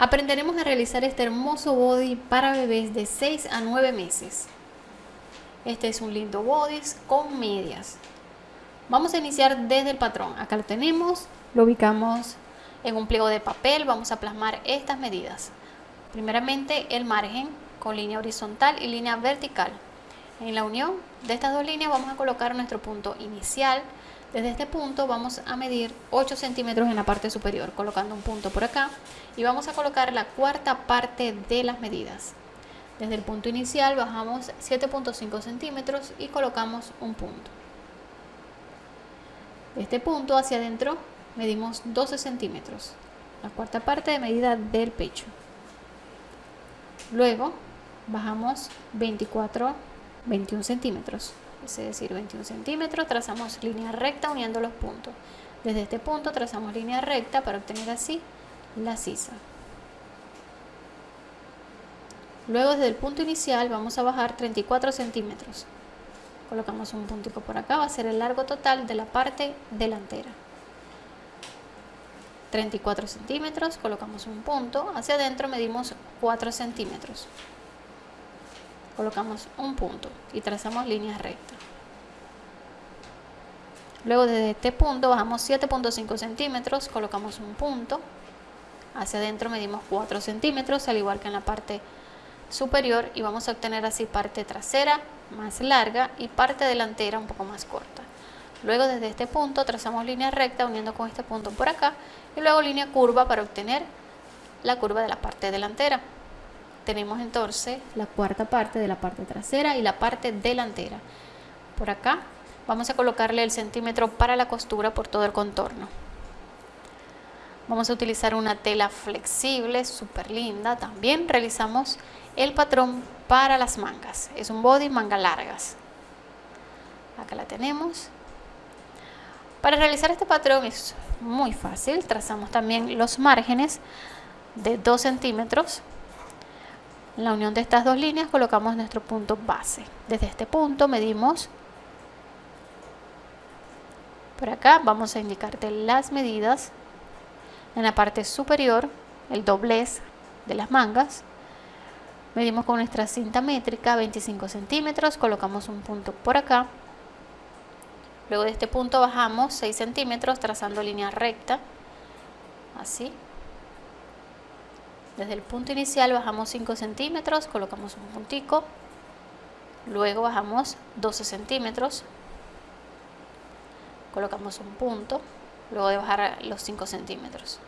aprenderemos a realizar este hermoso body para bebés de 6 a 9 meses. Este es un lindo body con medias. Vamos a iniciar desde el patrón. Acá lo tenemos, lo ubicamos en un pliego de papel. Vamos a plasmar estas medidas. Primeramente el margen con línea horizontal y línea vertical. En la unión de estas dos líneas vamos a colocar nuestro punto inicial. Desde este punto vamos a medir 8 centímetros en la parte superior, colocando un punto por acá. Y vamos a colocar la cuarta parte de las medidas. Desde el punto inicial bajamos 7.5 centímetros y colocamos un punto. De este punto hacia adentro medimos 12 centímetros, la cuarta parte de medida del pecho. Luego bajamos 24, 21 centímetros, es decir, 21 centímetros, trazamos línea recta uniendo los puntos. Desde este punto trazamos línea recta para obtener así la sisa. Luego desde el punto inicial vamos a bajar 34 centímetros. Colocamos un puntico por acá, va a ser el largo total de la parte delantera. 34 centímetros, colocamos un punto, hacia adentro medimos 4 centímetros. Colocamos un punto y trazamos líneas rectas. Luego desde este punto bajamos 7.5 centímetros, colocamos un punto, hacia adentro medimos 4 centímetros, al igual que en la parte superior y vamos a obtener así parte trasera más larga y parte delantera un poco más corta. Luego desde este punto trazamos línea recta uniendo con este punto por acá y luego línea curva para obtener la curva de la parte delantera. Tenemos entonces la cuarta parte de la parte trasera y la parte delantera. Por acá vamos a colocarle el centímetro para la costura por todo el contorno. Vamos a utilizar una tela flexible, súper linda. También realizamos el patrón para las mangas. Es un body manga largas. Acá la tenemos. Para realizar este patrón es muy fácil. Trazamos también los márgenes de 2 centímetros. En la unión de estas dos líneas colocamos nuestro punto base. Desde este punto medimos. Por acá vamos a indicarte las medidas. En la parte superior el doblez de las mangas. Medimos con nuestra cinta métrica 25 centímetros. Colocamos un punto por acá. Luego de este punto bajamos 6 centímetros trazando línea recta. Así desde el punto inicial bajamos 5 centímetros colocamos un puntico luego bajamos 12 centímetros colocamos un punto luego de bajar los 5 centímetros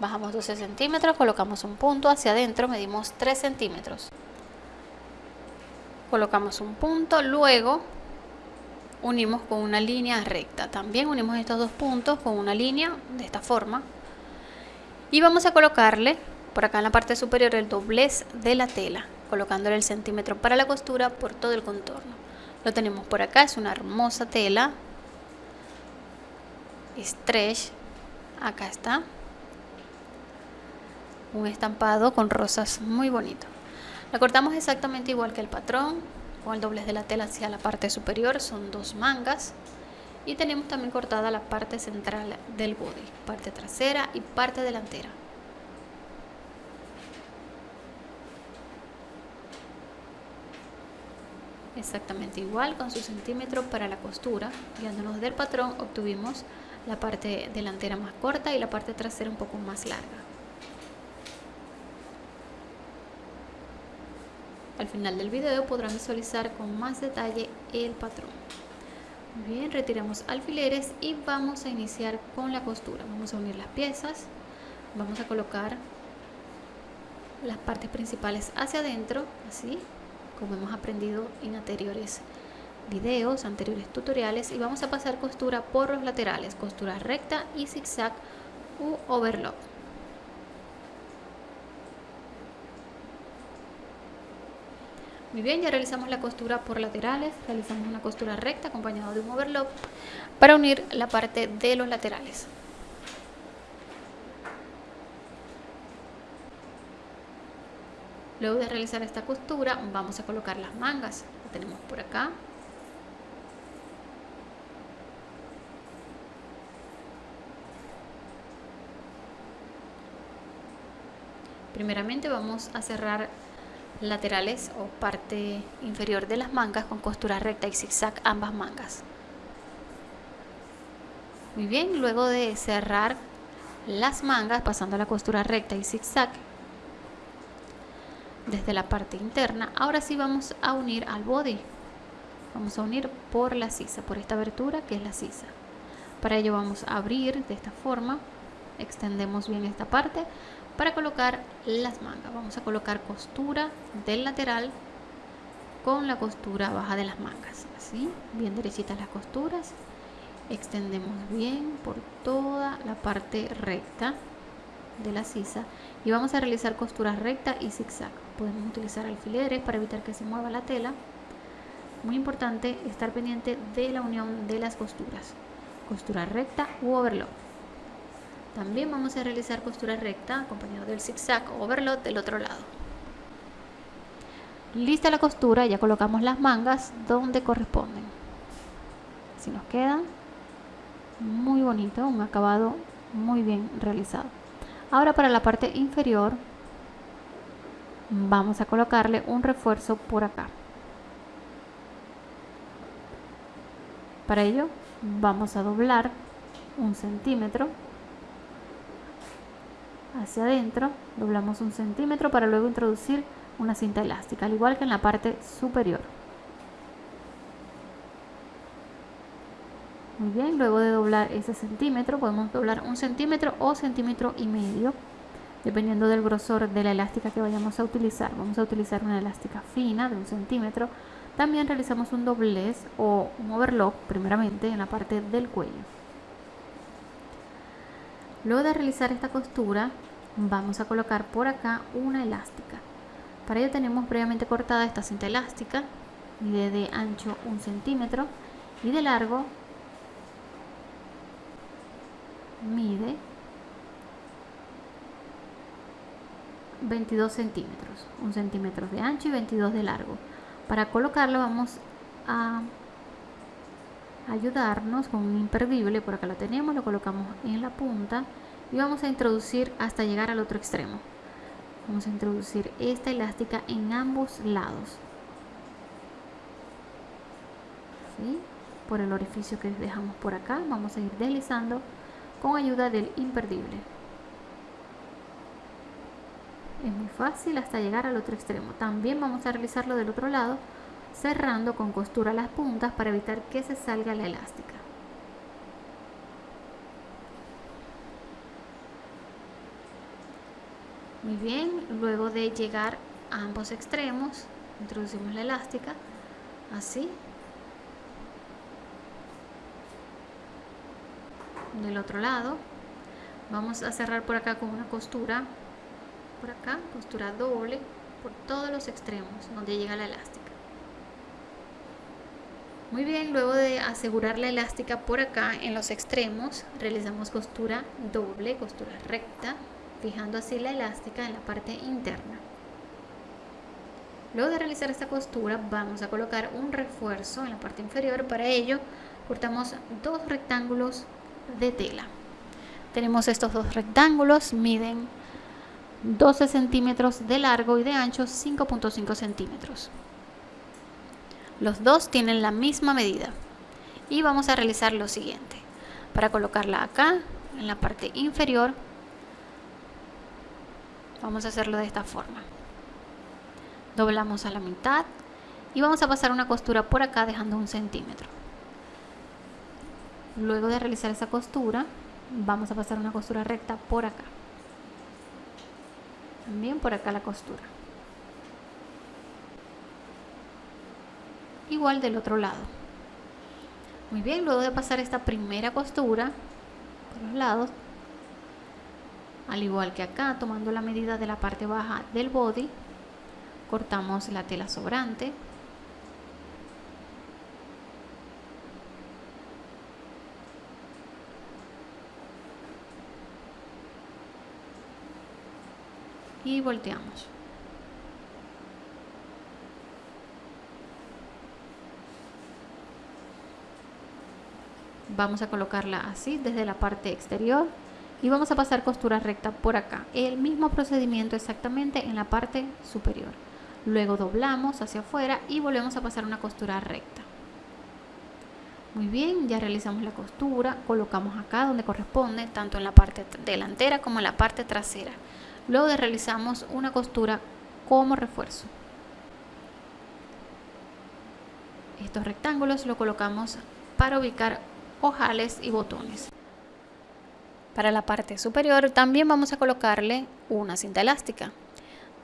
bajamos 12 centímetros, colocamos un punto hacia adentro, medimos 3 centímetros. Colocamos un punto, luego unimos con una línea recta. También unimos estos dos puntos con una línea de esta forma. Y vamos a colocarle por acá en la parte superior el doblez de la tela, colocándole el centímetro para la costura por todo el contorno. Lo tenemos por acá, es una hermosa tela. Stretch, acá está un estampado con rosas muy bonito. La cortamos exactamente igual que el patrón, con el doblez de la tela hacia la parte superior, son dos mangas. Y tenemos también cortada la parte central del body, parte trasera y parte delantera. Exactamente igual con su centímetro para la costura, guiándonos del patrón obtuvimos la parte delantera más corta y la parte trasera un poco más larga. Al final del video podrán visualizar con más detalle el patrón. bien, retiramos alfileres y vamos a iniciar con la costura. Vamos a unir las piezas, vamos a colocar las partes principales hacia adentro, así como hemos aprendido en anteriores videos, anteriores tutoriales y vamos a pasar costura por los laterales, costura recta y zigzag u overlock. Muy bien, ya realizamos la costura por laterales, realizamos una costura recta acompañado de un overlock para unir la parte de los laterales. Luego de realizar esta costura vamos a colocar las mangas, la tenemos por acá. Primeramente vamos a cerrar laterales o parte inferior de las mangas con costura recta y zigzag ambas mangas. Muy bien, luego de cerrar las mangas pasando la costura recta y zigzag desde la parte interna, ahora sí vamos a unir al body. Vamos a unir por la sisa, por esta abertura que es la sisa. Para ello vamos a abrir de esta forma, extendemos bien esta parte para colocar las mangas. Vamos a colocar costura del lateral con la costura baja de las mangas. Así, bien derechitas las costuras. Extendemos bien por toda la parte recta de la sisa y vamos a realizar costuras recta y zigzag. Podemos utilizar alfileres para evitar que se mueva la tela. Muy importante estar pendiente de la unión de las costuras. Costura recta u overlock. También vamos a realizar costura recta acompañado del zigzag o overlock del otro lado. Lista la costura, ya colocamos las mangas donde corresponden. Así nos queda muy bonito, un acabado muy bien realizado. Ahora para la parte inferior vamos a colocarle un refuerzo por acá. Para ello vamos a doblar un centímetro hacia adentro, doblamos un centímetro para luego introducir una cinta elástica, al igual que en la parte superior. Muy bien, luego de doblar ese centímetro, podemos doblar un centímetro o centímetro y medio, dependiendo del grosor de la elástica que vayamos a utilizar. Vamos a utilizar una elástica fina de un centímetro. También realizamos un doblez o un overlock, primeramente en la parte del cuello. Luego de realizar esta costura, vamos a colocar por acá una elástica. Para ello tenemos previamente cortada esta cinta elástica, mide de ancho un centímetro y de largo mide 22 centímetros, un centímetro de ancho y 22 de largo. Para colocarlo vamos a ayudarnos con un imperdible, por acá lo tenemos, lo colocamos en la punta y vamos a introducir hasta llegar al otro extremo. Vamos a introducir esta elástica en ambos lados. Por el orificio que dejamos por acá, vamos a ir deslizando con ayuda del imperdible. Es muy fácil hasta llegar al otro extremo. También vamos a realizarlo del otro lado, cerrando con costura las puntas para evitar que se salga la elástica. Muy bien, luego de llegar a ambos extremos, introducimos la elástica, así, del otro lado. Vamos a cerrar por acá con una costura. Por acá costura doble por todos los extremos donde llega la elástica. Muy bien luego de asegurar la elástica por acá en los extremos realizamos costura doble costura recta fijando así la elástica en la parte interna. Luego de realizar esta costura vamos a colocar un refuerzo en la parte inferior. Para ello cortamos dos rectángulos de tela. Tenemos estos dos rectángulos, miden 12 centímetros de largo y de ancho 5.5 centímetros. Los dos tienen la misma medida. Y vamos a realizar lo siguiente. Para colocarla acá, en la parte inferior, vamos a hacerlo de esta forma. Doblamos a la mitad y vamos a pasar una costura por acá dejando un centímetro. Luego de realizar esa costura, vamos a pasar una costura recta por acá. También por acá la costura. Igual del otro lado. Muy bien, luego de pasar esta primera costura por los lados, al igual que acá, tomando la medida de la parte baja del body, cortamos la tela sobrante y volteamos. Vamos a colocarla así desde la parte exterior y vamos a pasar costura recta por acá. El mismo procedimiento exactamente en la parte superior. Luego doblamos hacia afuera y volvemos a pasar una costura recta. Muy bien ya realizamos la costura colocamos acá donde corresponde tanto en la parte delantera como en la parte trasera luego de realizamos una costura como refuerzo estos rectángulos lo colocamos para ubicar ojales y botones para la parte superior también vamos a colocarle una cinta elástica.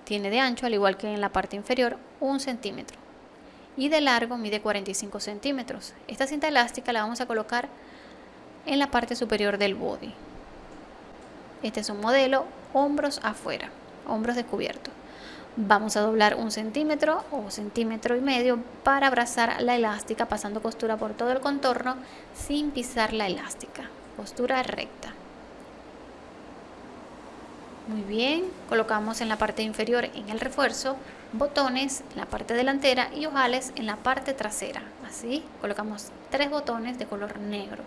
Tiene de ancho, al igual que en la parte inferior, un centímetro. Y de largo mide 45 centímetros. Esta cinta elástica la vamos a colocar en la parte superior del body. Este es un modelo hombros afuera, hombros descubiertos. Vamos a doblar un centímetro o centímetro y medio para abrazar la elástica pasando costura por todo el contorno sin pisar la elástica. Costura recta. Muy bien, colocamos en la parte inferior en el refuerzo botones en la parte delantera y ojales en la parte trasera. Así, colocamos tres botones de color negro.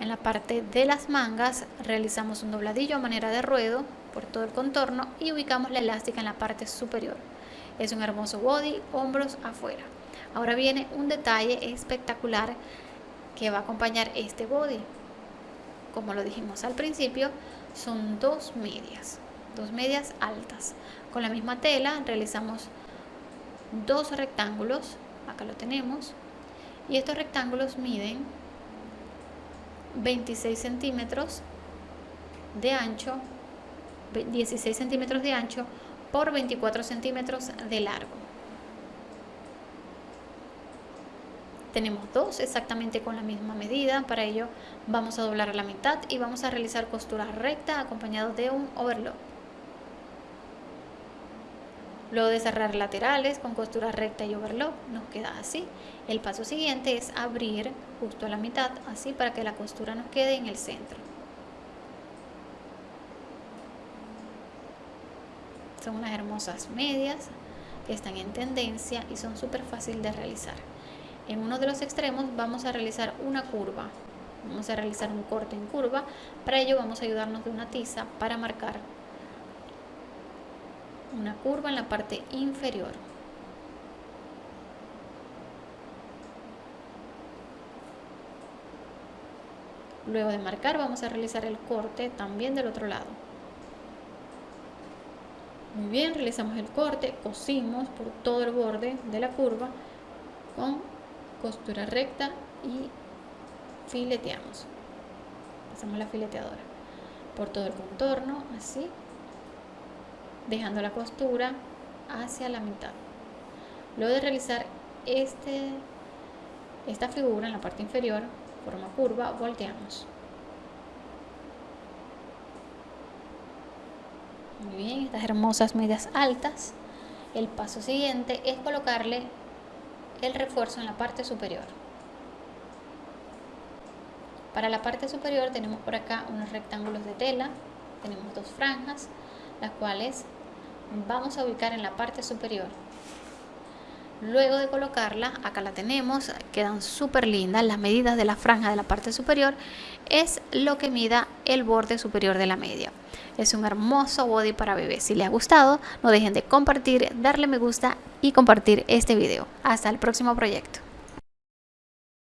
En la parte de las mangas realizamos un dobladillo a manera de ruedo por todo el contorno y ubicamos la elástica en la parte superior. Es un hermoso body, hombros afuera. Ahora viene un detalle espectacular que va a acompañar este body. Como lo dijimos al principio, son dos medias, dos medias altas. Con la misma tela realizamos dos rectángulos, acá lo tenemos, y estos rectángulos miden 26 centímetros de ancho, 16 centímetros de ancho por 24 centímetros de largo. tenemos dos exactamente con la misma medida. Para ello vamos a doblar a la mitad y vamos a realizar costura recta acompañado de un overlock. Luego de cerrar laterales con costura recta y overlock nos queda así. El paso siguiente es abrir justo a la mitad así para que la costura nos quede en el centro. Son unas hermosas medias que están en tendencia y son súper fácil de realizar. En uno de los extremos vamos a realizar una curva. Vamos a realizar un corte en curva. Para ello vamos a ayudarnos de una tiza para marcar una curva en la parte inferior luego de marcar vamos a realizar el corte también del otro lado. Muy bien realizamos el corte cosimos por todo el borde de la curva con costura recta y fileteamos. Pasamos la fileteadora por todo el contorno así dejando la costura hacia la mitad. Luego de realizar este esta figura en la parte inferior forma curva volteamos muy bien estas hermosas medias altas el paso siguiente es colocarle el refuerzo en la parte superior. Para la parte superior tenemos por acá unos rectángulos de tela, tenemos dos franjas, las cuales vamos a ubicar en la parte superior. Luego de colocarla, acá la tenemos, quedan súper lindas. Las medidas de la franja de la parte superior es lo que mida el borde superior de la media. Es un hermoso body para bebés. Si les ha gustado, no dejen de compartir, darle me gusta y compartir este video. Hasta el próximo proyecto.